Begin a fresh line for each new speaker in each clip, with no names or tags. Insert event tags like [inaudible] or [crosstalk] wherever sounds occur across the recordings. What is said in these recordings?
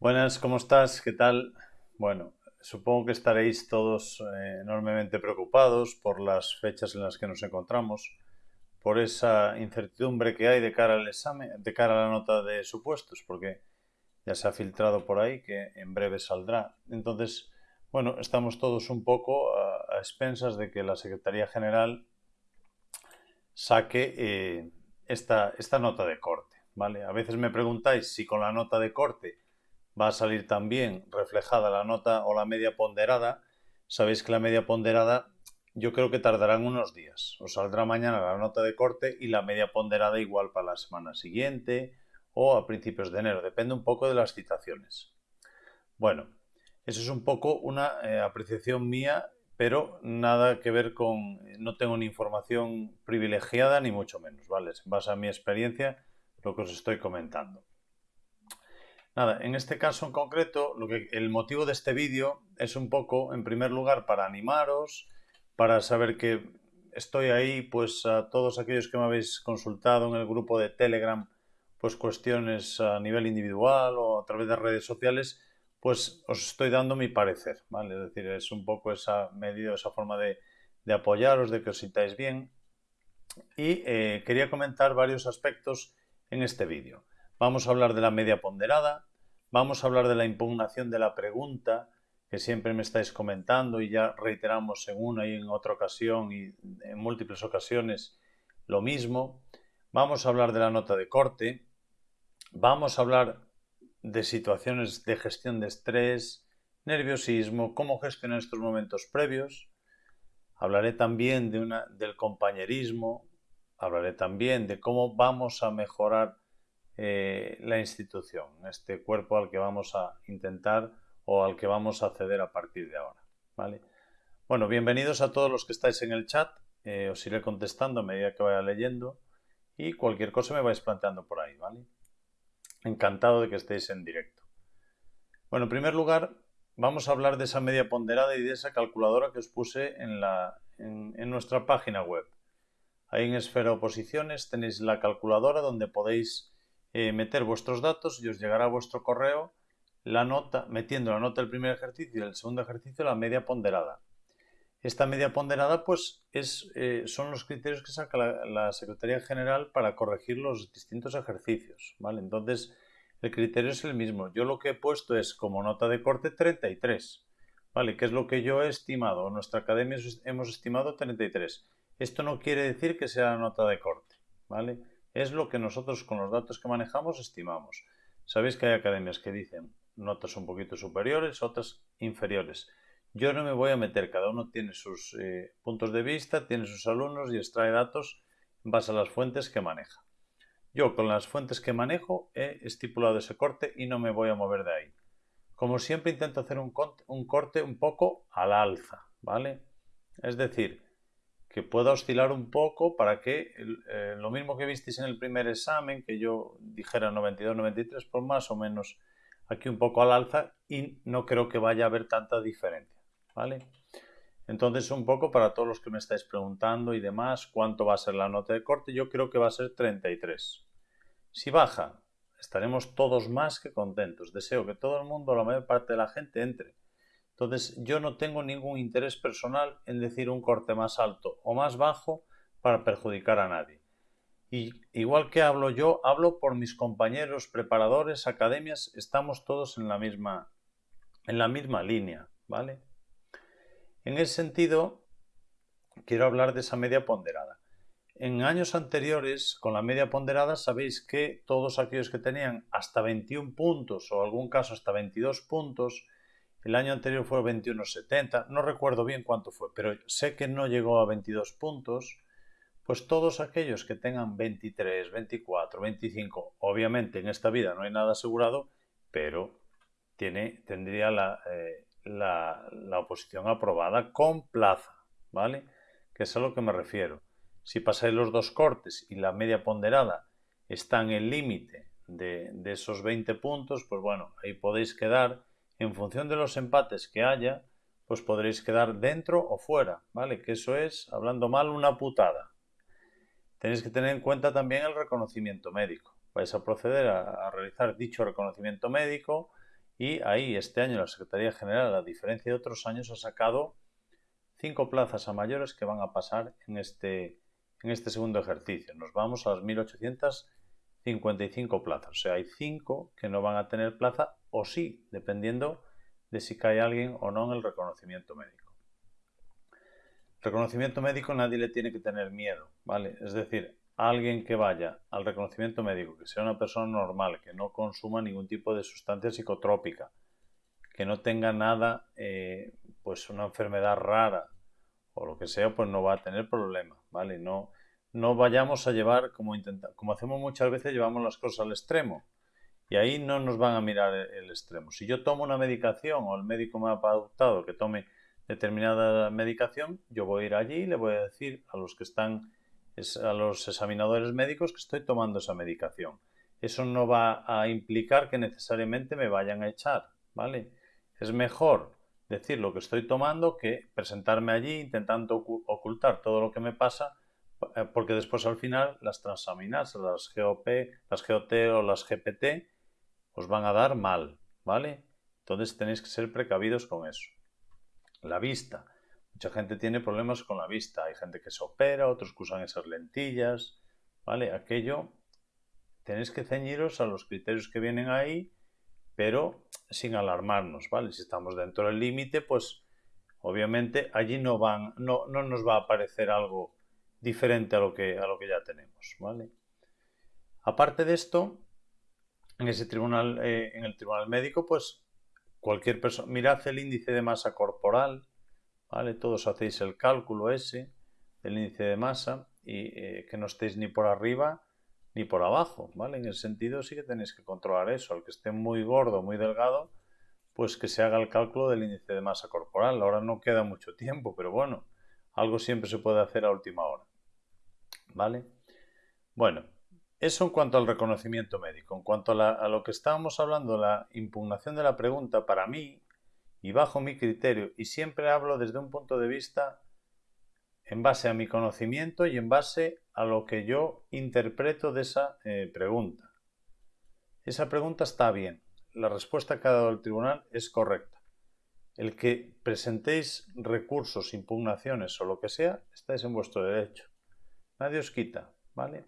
Buenas, ¿cómo estás? ¿Qué tal? Bueno, supongo que estaréis todos eh, enormemente preocupados por las fechas en las que nos encontramos, por esa incertidumbre que hay de cara al examen, de cara a la nota de supuestos, porque ya se ha filtrado por ahí que en breve saldrá. Entonces, bueno, estamos todos un poco a, expensas de que la Secretaría General saque eh, esta, esta nota de corte, ¿vale? A veces me preguntáis si con la nota de corte va a salir también reflejada la nota o la media ponderada. Sabéis que la media ponderada yo creo que tardarán unos días. Os saldrá mañana la nota de corte y la media ponderada igual para la semana siguiente o a principios de enero. Depende un poco de las citaciones. Eso es un poco una eh, apreciación mía, pero nada que ver con... No tengo ni información privilegiada ni mucho menos, ¿vale? En base a mi experiencia, lo que os estoy comentando. Nada, en este caso en concreto, lo que, el motivo de este vídeo es un poco, en primer lugar, para animaros, para saber que estoy ahí, pues a todos aquellos que me habéis consultado en el grupo de Telegram, pues cuestiones a nivel individual o a través de redes sociales, pues os estoy dando mi parecer, ¿vale? Es decir, es un poco esa medida, esa forma de, apoyaros, de que os sintáis bien. Y eh, quería comentar varios aspectos en este vídeo. Vamos a hablar de la media ponderada, vamos a hablar de la impugnación de la pregunta, que siempre me estáis comentando y ya reiteramos en una y en otra ocasión y en múltiples ocasiones lo mismo. Vamos a hablar de la nota de corte, vamos a hablar de situaciones de gestión de estrés, nerviosismo, cómo gestionar estos momentos previos. Hablaré también del compañerismo, hablaré también de cómo vamos a mejorar eh, la institución, este cuerpo al que vamos a intentar o al que vamos a acceder a partir de ahora. ¿vale? Bueno, bienvenidos a todos los que estáis en el chat. Eh, os iré contestando a medida que vaya leyendo y cualquier cosa me vais planteando por ahí, ¿vale? Encantado de que estéis en directo. Bueno, en primer lugar, vamos a hablar de esa media ponderada y de esa calculadora que os puse en, en nuestra página web. Ahí en Esfera Oposiciones tenéis la calculadora donde podéis eh, meter vuestros datos y os llegará a vuestro correo la nota, metiendo la nota del primer ejercicio y del segundo ejercicio la media ponderada. Esta media ponderada pues es, eh, son los criterios que saca la, Secretaría General para corregir los distintos ejercicios. ¿vale? Entonces el criterio es el mismo. Yo lo que he puesto es como nota de corte 33. ¿Vale? Que es lo que yo he estimado. En nuestra academia hemos estimado 33. Esto no quiere decir que sea nota de corte. ¿Vale? Es lo que nosotros con los datos que manejamos estimamos. Sabéis que hay academias que dicen notas un poquito superiores, otras inferiores. Yo no me voy a meter, cada uno tiene sus eh, puntos de vista, tiene sus alumnos y extrae datos en base a las fuentes que maneja. Yo con las fuentes que manejo he estipulado ese corte y no me voy a mover de ahí. Como siempre intento hacer un, un corte un poco al alza, ¿vale? Es decir, que pueda oscilar un poco para que eh, lo mismo que visteis en el primer examen, que yo dijera 92-93, por más o menos aquí un poco al alza y no creo que vaya a haber tanta diferencia, ¿vale? Entonces un poco para todos los que me estáis preguntando y demás, ¿cuánto va a ser la nota de corte? Yo creo que va a ser 33. Si baja, estaremos todos más que contentos. Deseo que todo el mundo, la mayor parte de la gente, entre entonces yo no tengo ningún interés personal en decir un corte más alto o más bajo para perjudicar a nadie. Y igual que hablo yo, hablo por mis compañeros, preparadores, academias, estamos todos en la misma, en la misma línea, ¿vale? En ese sentido, quiero hablar de esa media ponderada. En años anteriores, con la media ponderada, sabéis que todos aquellos que tenían hasta 21 puntos o algún caso hasta 22 puntos, el año anterior fue 21,70, no recuerdo bien cuánto fue, pero sé que no llegó a 22 puntos. Pues todos aquellos que tengan 23, 24, 25, obviamente en esta vida no hay nada asegurado, pero tiene, tendría la, eh, la, la oposición aprobada con plaza, ¿vale? Que es a lo que me refiero. Si pasáis los dos cortes y la media ponderada está en el límite de esos 20 puntos, pues bueno, ahí podéis quedar en función de los empates que haya, pues podréis quedar dentro o fuera, ¿vale? Que eso es, hablando mal, una putada. Tenéis que tener en cuenta también el reconocimiento médico. Vais a proceder a, realizar dicho reconocimiento médico y ahí este año la Secretaría General, a diferencia de otros años, ha sacado cinco plazas a mayores que van a pasar en este, en este segundo ejercicio. Nos vamos a las 1855 plazas. O sea, hay cinco que no van a tener plaza o sí, dependiendo de si cae alguien o no en el reconocimiento médico. Reconocimiento médico nadie le tiene que tener miedo, ¿vale? Es decir, alguien que vaya al reconocimiento médico, que sea una persona normal, que no consuma ningún tipo de sustancia psicotrópica, que no tenga nada, eh, pues una enfermedad rara o lo que sea, pues no va a tener problema, ¿vale? No, no vayamos a llevar, como, intenta, como hacemos muchas veces, llevamos las cosas al extremo. Y ahí no nos van a mirar el, extremo. Si yo tomo una medicación o el médico me ha adoptado que tome determinada medicación, yo voy a ir allí y le voy a decir a los que están a los examinadores médicos que estoy tomando esa medicación. Eso no va a implicar que necesariamente me vayan a echar, ¿vale? Es mejor decir lo que estoy tomando que presentarme allí intentando ocultar todo lo que me pasa, porque después al final las transaminasas, las GOP, las GOT o las GPT, os van a dar mal, ¿vale? Entonces tenéis que ser precavidos con eso. La vista. Mucha gente tiene problemas con la vista. Hay gente que se opera, otros que usan esas lentillas. ¿Vale? Aquello tenéis que ceñiros a los criterios que vienen ahí, pero sin alarmarnos, ¿vale? Si estamos dentro del límite, pues obviamente allí no van, no, no, nos va a aparecer algo diferente a lo que, a lo que ya tenemos, ¿vale? Aparte de esto, en ese tribunal, eh, en el tribunal médico, pues cualquier persona, mirad el índice de masa corporal, ¿vale? Todos hacéis el cálculo ese del índice de masa y eh, que no estéis ni por arriba ni por abajo, ¿vale? En el sentido sí que tenéis que controlar eso. Al que esté muy gordo, muy delgado, pues que se haga el cálculo del índice de masa corporal. Ahora no queda mucho tiempo, pero bueno, algo siempre se puede hacer a última hora, ¿vale? Bueno, eso en cuanto al reconocimiento médico. En cuanto a, lo que estábamos hablando, la impugnación de la pregunta, para mí, y bajo mi criterio y siempre hablo desde un punto de vista en base a mi conocimiento y en base a lo que yo interpreto de esa eh, pregunta. Esa pregunta está bien. La respuesta que ha dado el tribunal es correcta. El que presentéis recursos, impugnaciones o lo que sea, estáis en vuestro derecho. Nadie os quita, ¿vale?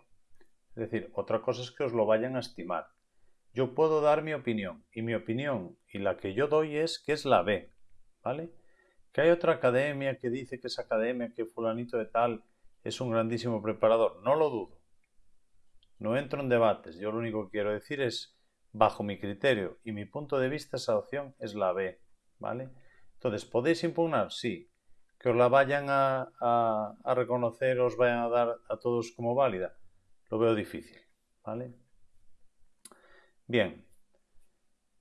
Es decir, otra cosa es que os lo vayan a estimar. Yo puedo dar mi opinión y mi opinión y la que yo doy es que es la B, ¿vale? Que hay otra academia que dice que esa academia, que fulanito de tal es un grandísimo preparador. No lo dudo. No entro en debates. Yo lo único que quiero decir es, bajo mi criterio y mi punto de vista, esa opción es la B, ¿vale? Entonces, ¿podéis impugnar? Sí. Que os la vayan a, a, a reconocer, os vayan a dar a todos como válida. Lo veo difícil, ¿vale? Bien,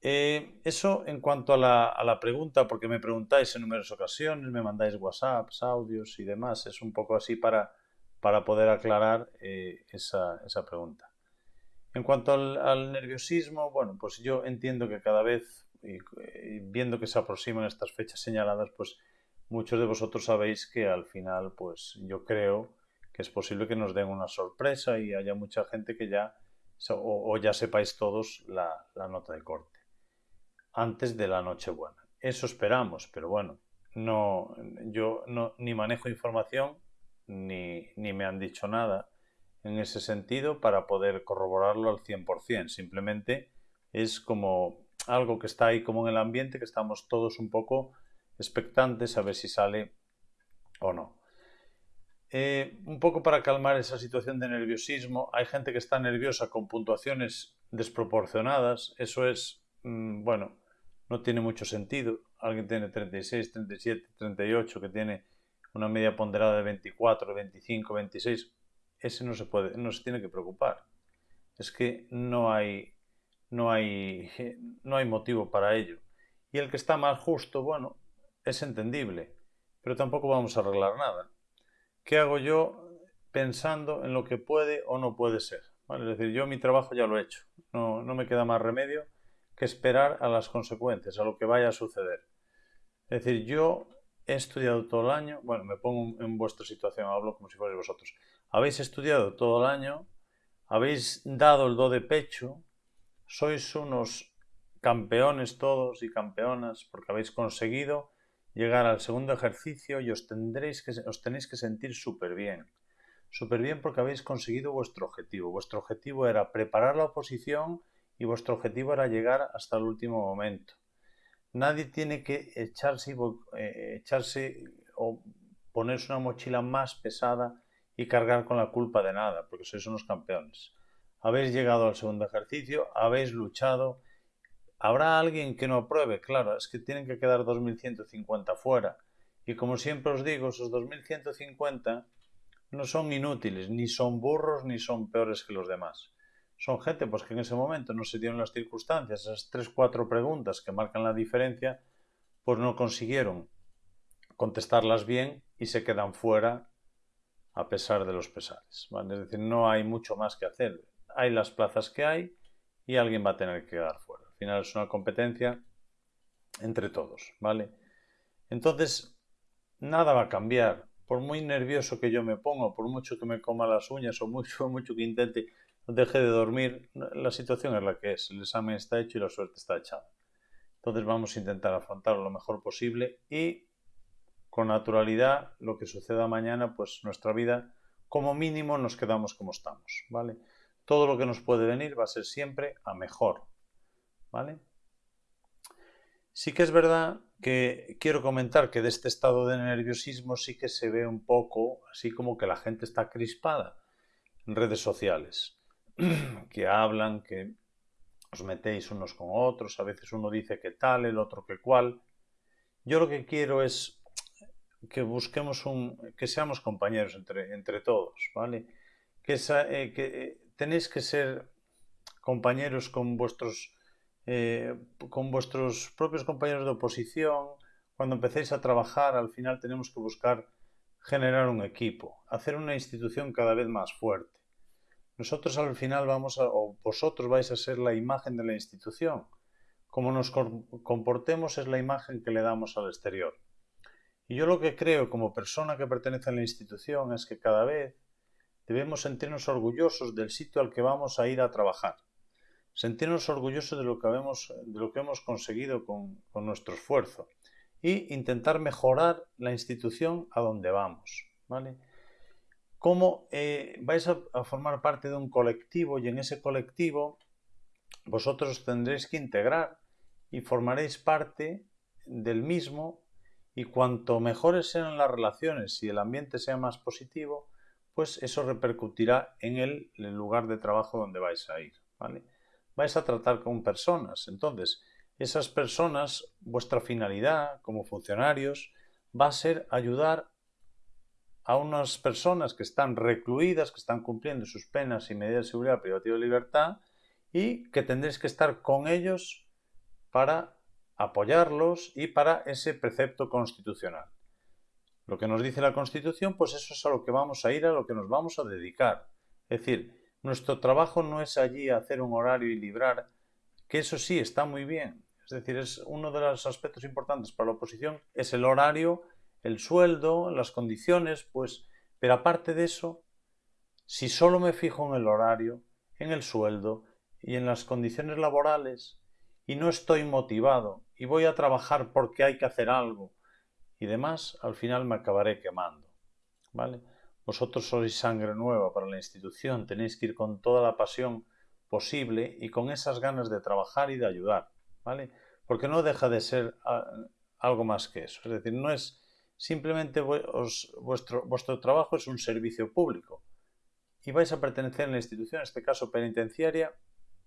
eh, eso en cuanto a la, pregunta, porque me preguntáis en numerosas ocasiones, me mandáis WhatsApps, audios y demás, es un poco así para, para poder aclarar eh, esa, pregunta. En cuanto al, nerviosismo, bueno, pues yo entiendo que cada vez, viendo que se aproximan estas fechas señaladas, pues muchos de vosotros sabéis que al final, pues yo creo que es posible que nos den una sorpresa y haya mucha gente que ya o, ya sepáis todos la, nota de corte antes de la Nochebuena. Eso esperamos, pero bueno, no, yo no, ni manejo información ni, ni me han dicho nada en ese sentido para poder corroborarlo al 100%. Simplemente es como algo que está ahí como en el ambiente, que estamos todos un poco expectantes a ver si sale o no. Eh, un poco para calmar esa situación de nerviosismo, hay gente que está nerviosa con puntuaciones desproporcionadas. Eso es, mm, bueno, no tiene mucho sentido. Alguien tiene 36, 37, 38, que tiene una media ponderada de 24, 25, 26. Ese no se puede, no se tiene que preocupar. Es que no hay, no hay, [laughs] no hay motivo para ello. Y el que está más justo, bueno, es entendible, pero tampoco vamos a arreglar nada. ¿qué hago yo pensando en lo que puede o no puede ser? Es decir, yo mi trabajo ya lo he hecho. No, me queda más remedio que esperar a las consecuencias, a lo que vaya a suceder. Es decir, yo he estudiado todo el año, bueno, me pongo en vuestra situación, hablo como si fuerais vosotros. Habéis estudiado todo el año, habéis dado el do de pecho, sois unos campeones todos y campeonas porque habéis conseguido llegar al segundo ejercicio y os, tendréis que, os tenéis que sentir súper bien. Súper bien porque habéis conseguido vuestro objetivo. Vuestro objetivo era preparar la oposición y vuestro objetivo era llegar hasta el último momento. Nadie tiene que echarse, eh, echarse o ponerse una mochila más pesada y cargar con la culpa de nada, porque sois unos campeones. Habéis llegado al segundo ejercicio, habéis luchado. ¿Habrá alguien que no apruebe? Claro, es que tienen que quedar 2.150 fuera. Y como siempre os digo, esos 2.150 no son inútiles, ni son burros, ni son peores que los demás. Son gente pues, que en ese momento no se dieron las circunstancias, esas tres, cuatro preguntas que marcan la diferencia, pues no consiguieron contestarlas bien y se quedan fuera a pesar de los pesares. Es decir, no hay mucho más que hacer. Hay las plazas que hay y alguien va a tener que quedar fuera. Al final es una competencia entre todos, ¿vale? Entonces, nada va a cambiar. Por muy nervioso que yo me ponga, por mucho que me coma las uñas o mucho, [laughs] mucho que intente deje de dormir, la situación es la que es. El examen está hecho y la suerte está echada. Entonces vamos a intentar afrontarlo lo mejor posible y con naturalidad lo que suceda mañana, pues nuestra vida como mínimo nos quedamos como estamos, ¿vale? Todo lo que nos puede venir va a ser siempre a mejor, ¿vale? Sí que es verdad que quiero comentar que de este estado de nerviosismo sí que se ve un poco así como que la gente está crispada en redes sociales, [clears throat] que hablan, que os metéis unos con otros, a veces uno dice que tal, el otro que cual. Yo lo que quiero es que busquemos un, que seamos compañeros entre, entre todos, ¿vale? Que, eh, eh, tenéis que ser compañeros con vuestros, eh, con vuestros propios compañeros de oposición. Cuando empecéis a trabajar, al final tenemos que buscar generar un equipo, hacer una institución cada vez más fuerte. Nosotros al final vamos a, o vosotros vais a ser la imagen de la institución. Como nos comportemos es la imagen que le damos al exterior. Y yo lo que creo como persona que pertenece a la institución es que cada vez debemos sentirnos orgullosos del sitio al que vamos a ir a trabajar. Sentirnos orgullosos de lo que, de lo que hemos conseguido con, nuestro esfuerzo y intentar mejorar la institución a donde vamos. ¿vale? Cómo eh, vais a, a formar parte de un colectivo y en ese colectivo vosotros tendréis que integrar y formaréis parte del mismo y cuanto mejores sean las relaciones y el ambiente sea más positivo, pues eso repercutirá en el, lugar de trabajo donde vais a ir. ¿vale? Vais a tratar con personas. Entonces, esas personas, vuestra finalidad como funcionarios va a ser ayudar a unas personas que están recluidas, que están cumpliendo sus penas y medidas de seguridad privativa de libertad y que tendréis que estar con ellos para apoyarlos y para ese precepto constitucional. Lo que nos dice la Constitución, pues eso es a lo que vamos a ir, a lo que nos vamos a dedicar. Es decir, nuestro trabajo no es allí hacer un horario y librar, que eso sí está muy bien. Es decir, es uno de los aspectos importantes para la oposición, es el horario, el sueldo, las condiciones, pues, pero aparte de eso, si solo me fijo en el horario, en el sueldo y en las condiciones laborales, y no estoy motivado y voy a trabajar porque hay que hacer algo y demás, al final me acabaré quemando. ¿Vale? Vosotros sois sangre nueva para la institución, tenéis que ir con toda la pasión posible y con esas ganas de trabajar y de ayudar, ¿vale? Porque no deja de ser ah, algo más que eso. Es decir, no es simplemente vuestro, vuestro trabajo es un servicio público y vais a pertenecer a la institución, en este caso penitenciaria,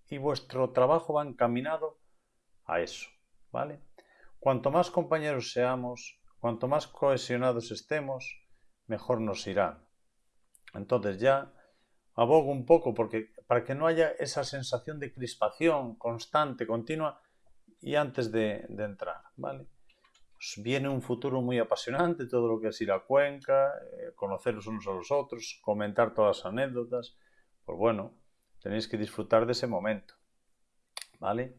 y vuestro trabajo va encaminado a eso, ¿vale? Cuanto más compañeros seamos, cuanto más cohesionados estemos, mejor nos irá. Entonces ya abogo un poco porque para que no haya esa sensación de crispación constante, continua y antes de, entrar, ¿vale? Pues viene un futuro muy apasionante, todo lo que es ir a Cuenca, eh, conocer los unos a los otros, comentar todas las anécdotas. Pues bueno, tenéis que disfrutar de ese momento, ¿vale?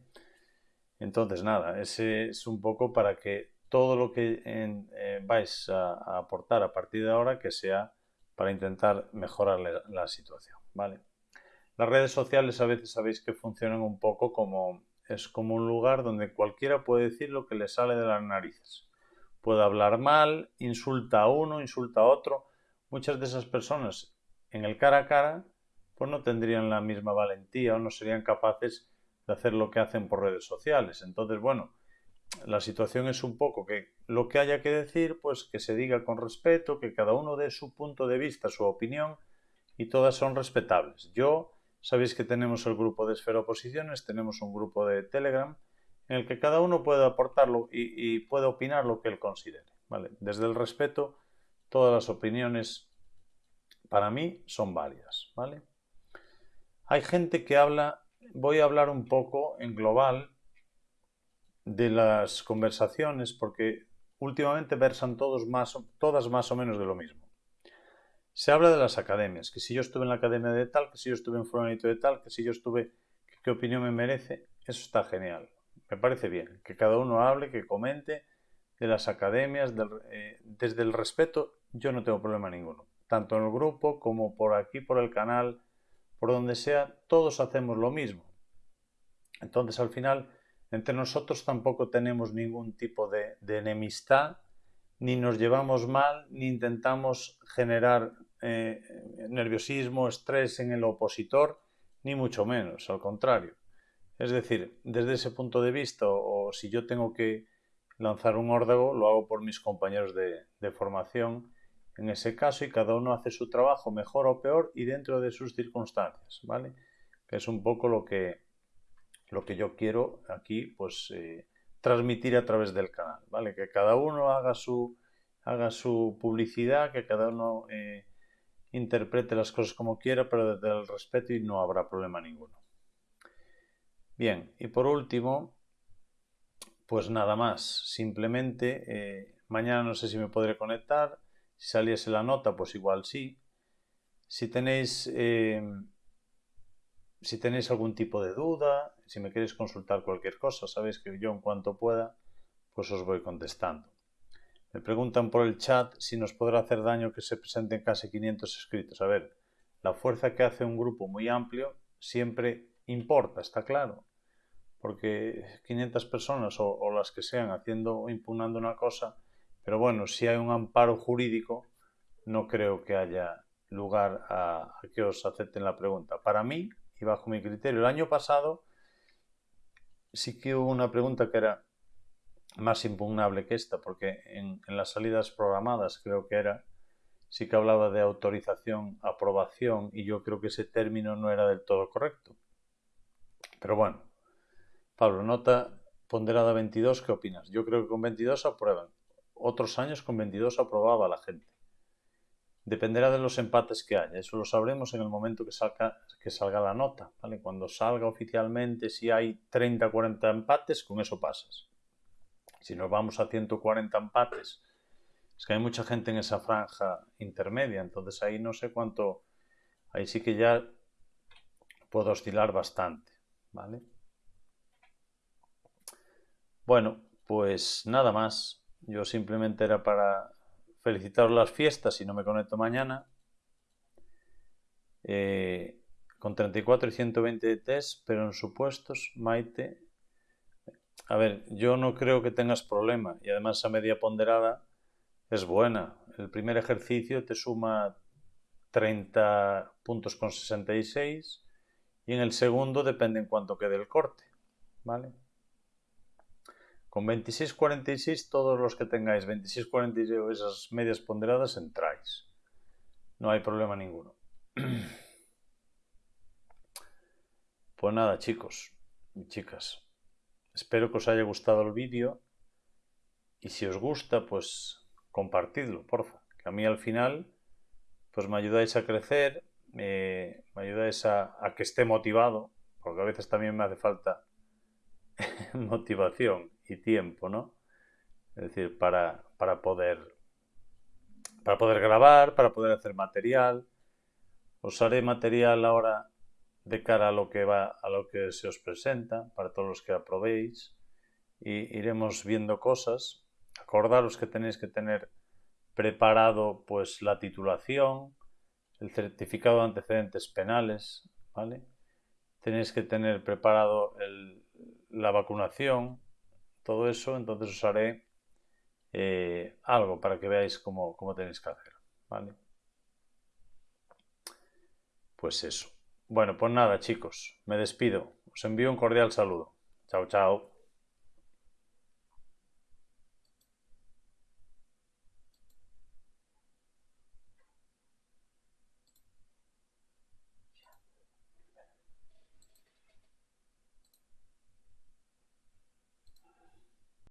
Entonces, nada, ese es un poco para que todo lo que eh, vais a, aportar a partir de ahora que sea para intentar mejorar la, situación, ¿vale? Las redes sociales a veces sabéis que funcionan un poco como es como un lugar donde cualquiera puede decir lo que le sale de las narices. Puede hablar mal, insulta a uno, insulta a otro. Muchas de esas personas en el cara a cara pues no tendrían la misma valentía o no serían capaces de hacer lo que hacen por redes sociales. Entonces, bueno, la situación es un poco que lo que haya que decir, pues que se diga con respeto, que cada uno dé su punto de vista, su opinión, y todas son respetables. Yo, sabéis que tenemos el grupo de Esfera Oposiciones, tenemos un grupo de Telegram, en el que cada uno puede aportarlo y, y puede opinar lo que él considere. ¿vale? Desde el respeto, todas las opiniones para mí son válidas. ¿vale? Hay gente que habla, voy a hablar un poco en global de las conversaciones porque últimamente versan todos más, todas más o menos de lo mismo. Se habla de las academias, que si yo estuve en la academia de tal, que si yo estuve en fulanito de tal, que si yo estuve, qué opinión me merece, eso está genial. Me parece bien, que cada uno hable, que comente de las academias, eh, desde el respeto, yo no tengo problema ninguno. Tanto en el grupo como por aquí, por el canal, por donde sea, todos hacemos lo mismo. Entonces al final entre nosotros tampoco tenemos ningún tipo de, enemistad, ni nos llevamos mal, ni intentamos generar eh, nerviosismo, estrés en el opositor, ni mucho menos, al contrario. Es decir, desde ese punto de vista, o, si yo tengo que lanzar un órdago, lo hago por mis compañeros de, de formación en ese caso y cada uno hace su trabajo mejor o peor y dentro de sus circunstancias, ¿vale? Que es un poco lo que, lo que yo quiero aquí pues eh, transmitir a través del canal, ¿vale? Que cada uno haga su, haga su publicidad, que cada uno eh, interprete las cosas como quiera, pero desde el respeto y no habrá problema ninguno. Bien, y por último, pues nada más, simplemente eh, mañana no sé si me podré conectar, si saliese la nota, pues igual sí. Si tenéis si tenéis algún tipo de duda, si me queréis consultar cualquier cosa, sabéis que yo en cuanto pueda, pues os voy contestando. Me preguntan por el chat si nos podrá hacer daño que se presenten casi 500 escritos. A ver, la fuerza que hace un grupo muy amplio siempre importa, está claro. Porque 500 personas o, las que sean haciendo o impugnando una cosa, pero bueno, si hay un amparo jurídico, no creo que haya lugar a que os acepten la pregunta. Para mí, y bajo mi criterio. El año pasado sí que hubo una pregunta que era más impugnable que esta, porque en, las salidas programadas creo que era, sí que hablaba de autorización, aprobación, y yo creo que ese término no era del todo correcto. Pero bueno, Pablo, nota ponderada 22, ¿qué opinas? Yo creo que con 22 aprueban. Otros años con 22 aprobaba la gente. Dependerá de los empates que haya. Eso lo sabremos en el momento que salga, que salga la nota. ¿vale? Cuando salga oficialmente, si hay 30 40 empates, con eso pasas. Si nos vamos a 140 empates, es que hay mucha gente en esa franja intermedia. Entonces ahí no sé cuánto. Ahí sí que ya puedo oscilar bastante. ¿vale? Bueno, pues nada más. Yo simplemente era para felicitaros las fiestas si no me conecto mañana. Eh, con 34 y 120 de test, pero en supuestos, Maite. A ver, yo no creo que tengas problema y además esa media ponderada es buena. El primer ejercicio te suma 30 puntos con 66 y en el segundo depende en cuánto quede el corte. ¿Vale? Con 26-46, todos los que tengáis 26-46 o esas medias ponderadas entráis. No hay problema ninguno. [clears throat] Pues nada, chicos y chicas. Espero que os haya gustado el vídeo. Y si os gusta, pues compartidlo, porfa. Que a mí al final, pues me ayudáis a crecer, me ayudáis a que esté motivado, porque a veces también me hace falta [laughs] motivación y tiempo, ¿no? Es decir, para, para, poder, para poder grabar, para poder hacer material. Os haré material ahora de cara a lo que va a lo que se os presenta para todos los que aprobéis y iremos viendo cosas acordaros que tenéis que tener preparado pues la titulación el certificado de antecedentes penales vale tenéis que tener preparado la vacunación, todo eso, entonces os haré eh, algo para que veáis cómo, cómo tenéis que hacer. ¿vale? Pues eso. Bueno, pues nada, chicos, me despido. Os envío un cordial saludo. Chao, chao.